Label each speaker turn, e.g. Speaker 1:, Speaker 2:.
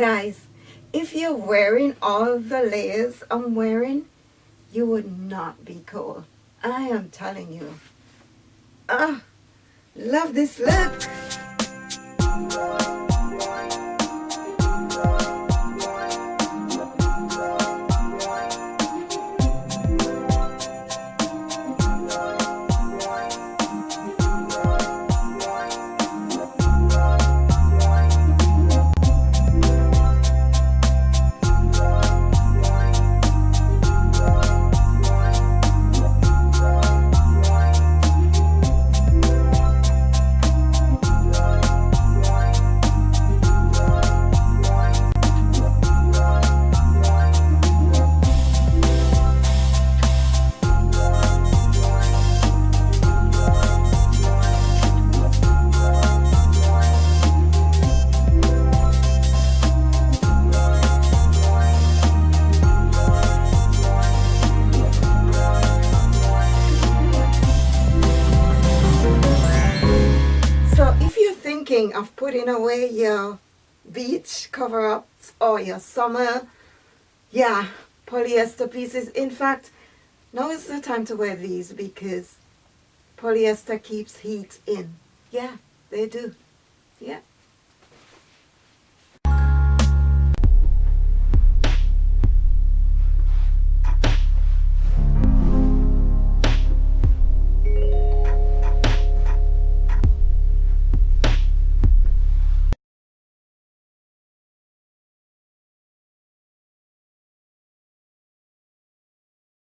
Speaker 1: Guys, if you're wearing all the layers I'm wearing, you would not be cold. I am telling you. Ah, love this look. Thinking of putting away your beach cover-ups or your summer, yeah, polyester pieces. In fact, now is the time to wear these because polyester keeps heat in. Yeah, they do. Yeah.